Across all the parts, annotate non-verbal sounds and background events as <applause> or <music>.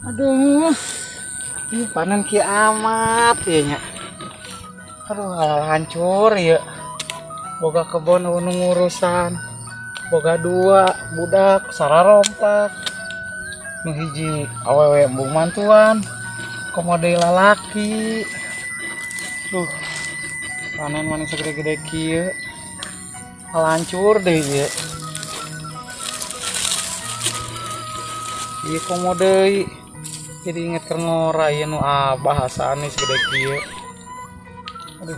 Aduh. Ih, panen ki amat ya nya. Aduh, hancur ya. Boga kebon anu ngurusan. Boga dua budak sararompak. Nu hiji awewe embung mantuan. Komode lalaki. Duh. Panen mana segede-gede kieu. Hal hancur deh ya. Iya komodei jadi inget ke ngora ya nu ah bahasa nih segede kieu. Aduh.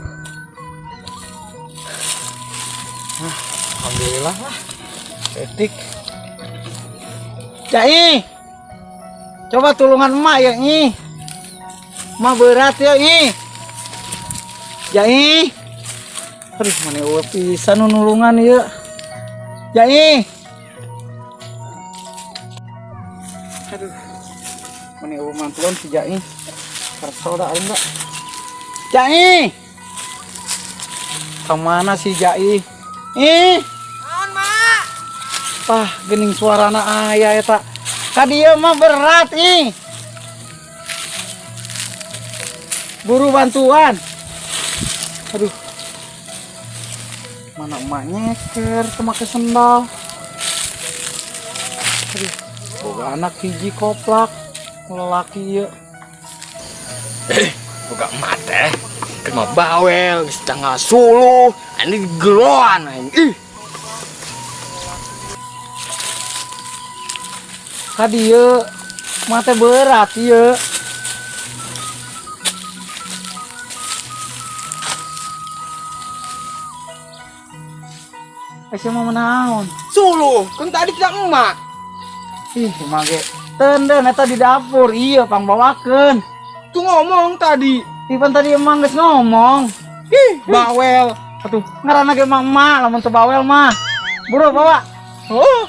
Nah, alhamdulillah lah. Etik. Cai. Coba tulungan emak ya nyi. Emak berat ya nyi. Jai. Aduh, mana ulah pisan nu nulungan ya. Jai. Aduh. Ulah mantuan si Jai. Kerso dah enggak. Jai. Ke mana si Jai? Ih. Naon, Mak? Pah, gening suarana ayah eta. Kadieu mah berat ih. Buru bantuan. Aduh. Mana emaknya nyeker make sendal. Aduh. Boga anak hiji koplak. Lelaki ya. Buka mata. Kena bawel, setengah sulu. Ini geroan. Ih, Kadieu mata berat ieu. Ese mau menaon? sulu. Kan tadi tidak emak. Ih, mage. Tenden eta di dapur. Iya, pang bawakeun. Tuh ngomong tadi. Ipan tadi emang geus ngomong. Ih, bawel. Atuh, ngaranna ge emang emak lamun teu bawel mah. Buru bawa. Oh,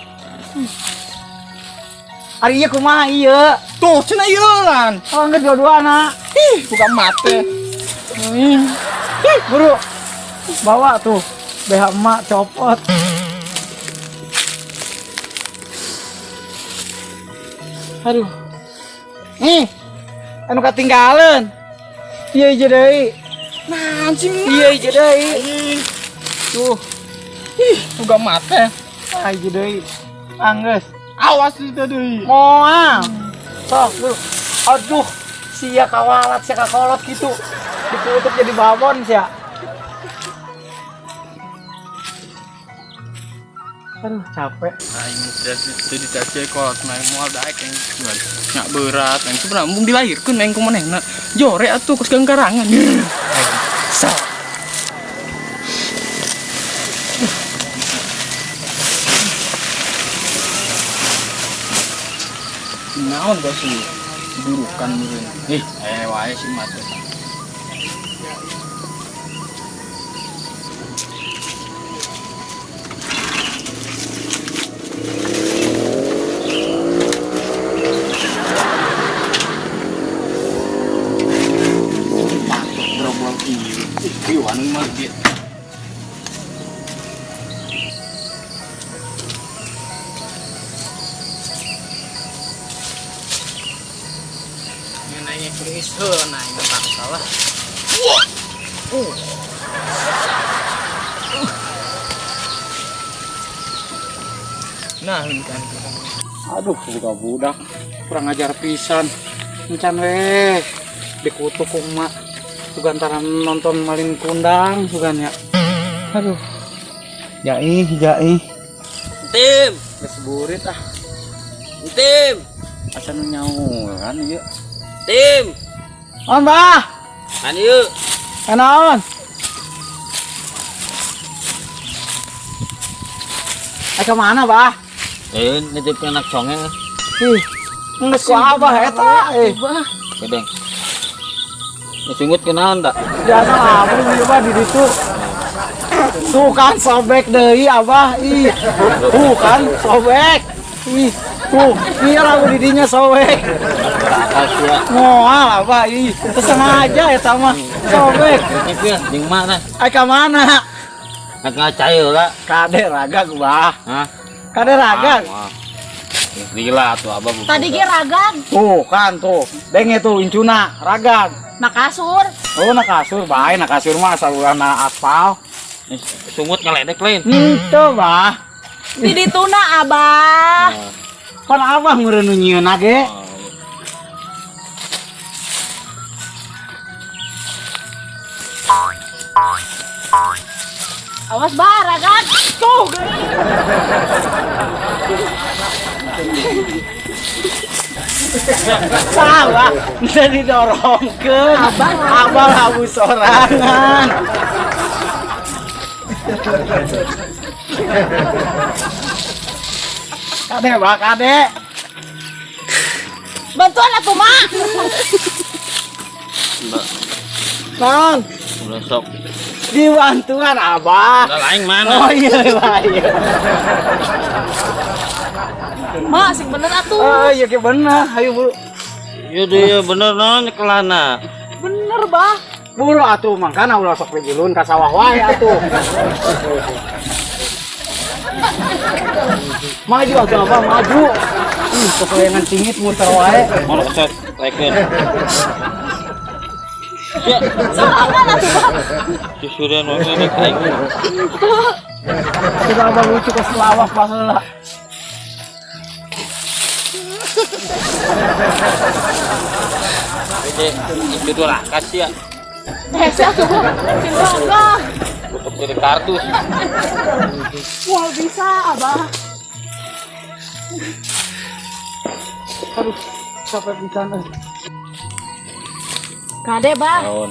Ari ieu kumaha ieu? tuh cina ieulan. Oh, geus dua-duana. Ih, buka mata. Ih, ih, buru. Bawa tuh. BH emak copot. Aduh. Nih. Anu katinggalan. Iya deui. Nah, anjing. Iya ieu deui. Ih, Tuh, ih, buka mata. ah ieu deui. Anggeus. Awas itu tadi. Moal. Sok, tuh. Aduh, sia kawalat sia kakolot gitu. Ditutup jadi babon sia. Aduh, capek. Nah, ini itu dicacai kolot main mual daek yang cuman nyak berat yang sebenarnya mung dilahirkan yang kumaneh nak jore atuh kus karangan. Sa. Naon gak sih burukan meureun. Ih, eh wae sih mate. Ih, kieuan mah ge. Nanya Chris, heuh nanya tak salah. Uh. Nah, ini kan Aduh, buka budak. Kurang ajar pisan. Encan weh. Dikutuk ku antara nonton malin kundang juga ya. Aduh. Jai, jai. Tim, Geus burit ah. tim, Asa kan ieu. tim. On, Bah. Kan yuk. Kenaon? Eh ke mana, Bah? Eh, nitip anak songeng. Ih, geus ku abah eta. Eh, Kedeng. Disungut kenalan tak? biasa apa nih Bah di ditu. Tuh kan sobek deui abah. Ih. Tuh kan sobek. Ih. Tuh, iya lagu didinya sobek. Moal abah. Ih, sengaja eta mah. Sobek. Ini jeung mana? Ai ka mana? Ngacai lah. Kade raga bah. Hah? Kade raga. Ah, Gila tuh abah. Tadi ge ragag, Tuh kan tuh. Denge tuh incuna ragag. Na kasur. Oh nak kasur bae nak kasur mah saluran aspal. Sungut ngeledek lain. Itu bah. Di dituna abah. Pan abah meureuh nyieun ge. Awas bah ragag. Tuh. <laughs> Salah, bisa didorongkeun. Abah abah labu sorangan. Kade bah kade. Bantuan atuh mak. Non, Udah sok. dibantuan abah. Udah lain mana? Oh iya iya. Mak sing bener atuh. Oh iya ke bener. Ayo bu. Yaudah ya bener non kelana. Bener bah. Buru atuh mangkana ulah sok pejulun ka sawah wae atuh. maju atuh apa maju. Ih, kepengen cingit muter wae. Mau kesot leken. Ya, Sorangan atuh bah. susuran mau ngeledek aing. Sudah abang lucu ke selawah pas Oke, itu lah kasih ya. Sing ragag. Tutup dari kardus. Wah bisa abah. Aduh, sampai pisan euy. Kade bah. Tahun.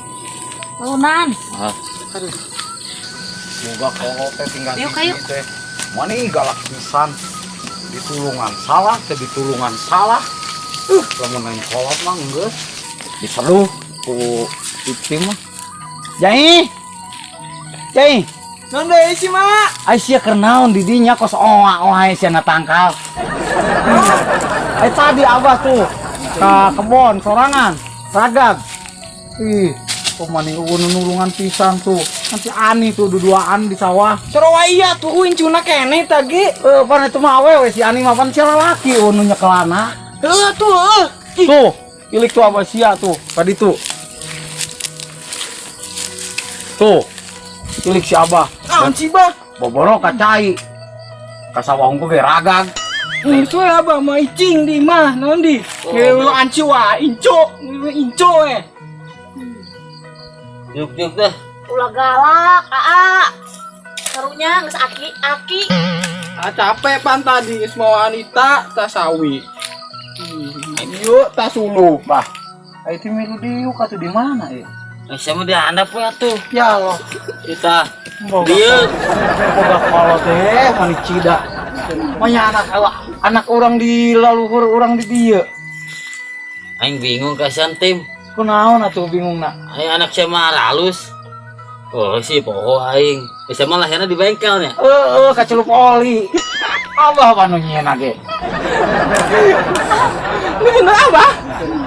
Tahunan. Ah, Moga kok teh tinggal di kayu. sini teh. Mana galak pisan. Ditulungan salah, ke ditulungan salah. Uh, lamun main kolot mah geus. Diseru ku tim mah. Jai. Jai. non deh sih mak. Aisyah kernaon di dinya kos oa oa Aisyah na tangkal. Eh tadi abah tuh ke kebon sorangan ragab. Ih, ulun nulungan pisang tuh. Nanti ani tuh duduaan di sawah. Serawa iya tuh incuna kene tadi. Eh, pan itu mah awewe si ani mah pan sia laki unu nyekelana. Eh tuh, eh. Tuh, ilik tuh abah sia tuh, tadi tuh. Tuh, ilik si abah. Naon sih bah? Boboro kacai. Kasawah ungu ge ragag. Itu ya abah mau icing di mah, naon di? Ngewe lu anci wah, inco, inco eh. Yuk yuk dah. Ulah galak, aa. Karunya geus aki aki. Ah capek pan tadi geus mau Anita tas sawi. Yuk tas sulu. Bah, itu milu diuk atuh di mana ya? Sama dia anda ya tuh. Ya Allah, Kita dia boga kalau teh mani cida. Manya anak anak orang di laluhur orang di dia. Aing bingung kasihan tim. Kunaon atuh bingung nak? Aing anak saya mah halus. Oh si poho aing. Bisa mah lahirnya di bengkelnya. Eh, eh, kacelup oli. Abah panu nyieun age. Lu <laughs> bener apa?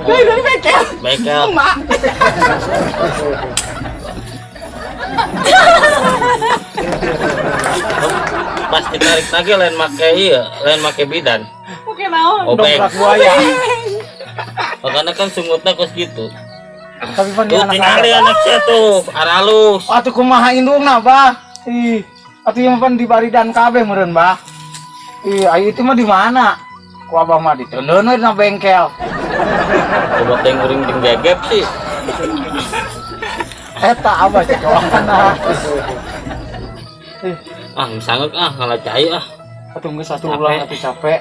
Dari dari bengkel. Bengkel. Mak. <laughs> Pas ditarik lagi lain make iya, lain make bidan. Oke naon? Obeng. Dongkrak buaya. <laughs> Makanya kan sungutnya kos gitu. Tapi pan dia anak tinggal anak. saya tuh, aralus. Atuh kumaha indungna, Bah? Ih, atuh yang pan di baridan kabeh meureun, Bah. Ih, ayo itu mah di mana? Ku abah mah di teuleun we dina bengkel. Coba teng uring jeung gegep sih. Eta abah cekoana. Ah, sanggup ah ngalah cai ah. Atuh geus satu ulang atuh capek.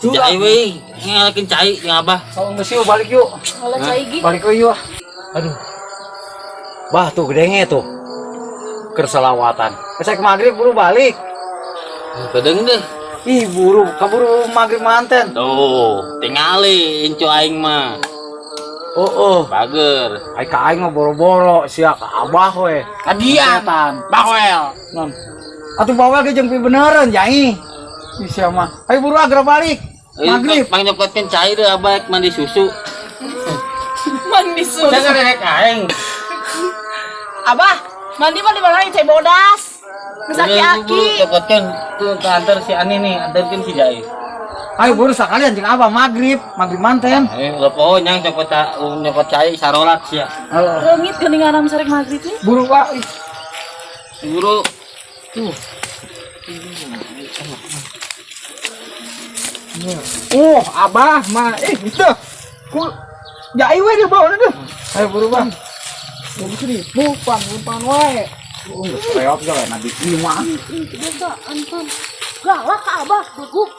Cai we, ngalakin cai yang abah. Kalau geus yuk balik yuk. Kalau cai gi. Balik yuk. Aduh. Bah tuh gedenge tuh. Kerselawatan. Besok maghrib buru balik. Kedeng deh. Ih buru, kaburu maghrib manten. Tuh, tingali incu aing mah. Oh oh. Bager. Ai ka aing mah boro-boro sia ka abah we. Kadian. Bawel. Non. Atuh bawel ge jeung pi beneran jai. Ih sia mah. Ayo buru agra balik. Maghrib. Mang nyopotkeun cai deh abah mandi susu. Mandi susu. Jangan rek aing. Abah, mandi mah di mana cai bodas. Geus aki. Nyopotkeun tuh ke antar si Ani nih, antarkeun si Jai. Ayo buru sekalian cing apa maghrib, maghrib manten. Eh, lo poho nyang cepet ta nyepot cai sarolat sia. Rengit geningan sarek maghrib nih. Buru pak. ih. Guru Oh, abah mah eh itu. Ku jai we dia bawa deh. Ayo bang. Buru sini, bukan, bukan wae. Oh, reok juga nabi lima. Biasa, anton. Galak abah, bego.